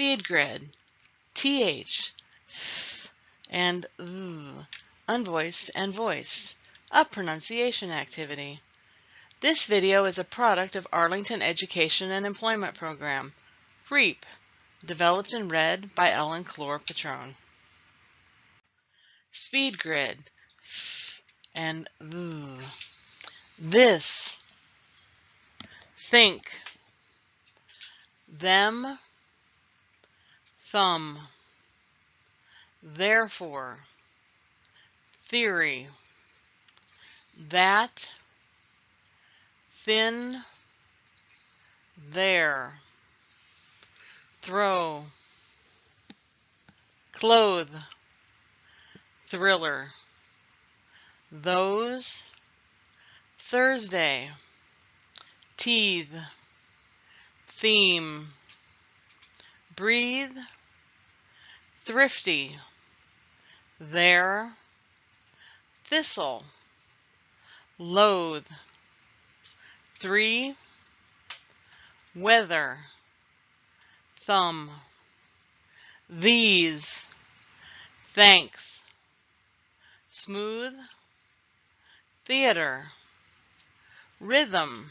Speed grid. TH. And th, unvoiced and voiced. A pronunciation activity. This video is a product of Arlington Education and Employment Program. REEP. Developed and read by Ellen Clore Patrone. Speed grid. And th. This. Think them, thumb, therefore, theory, that, thin, there, throw, clothe, thriller, those, Thursday, teeth, theme, breathe, thrifty, there, thistle, loathe, three, weather, thumb, these, thanks, smooth, theater, rhythm,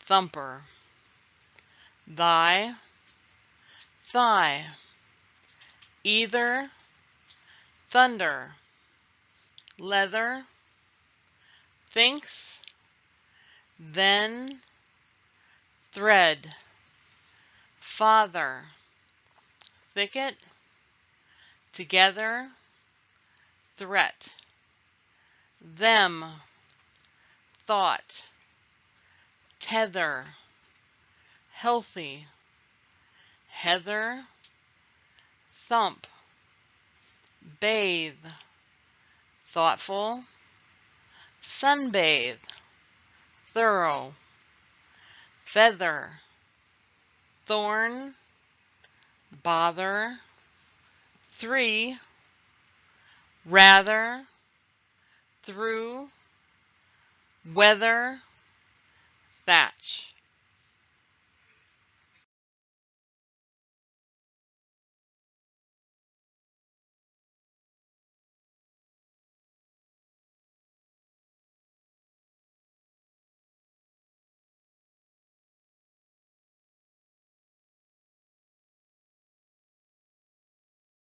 thumper. Thy, thigh, either, thunder, leather, thinks, then, thread, father, thicket, together, threat, them, thought, tether, healthy, heather, thump, bathe, thoughtful, sunbathe, thorough, feather, thorn, bother, three, rather, through, weather, thatch.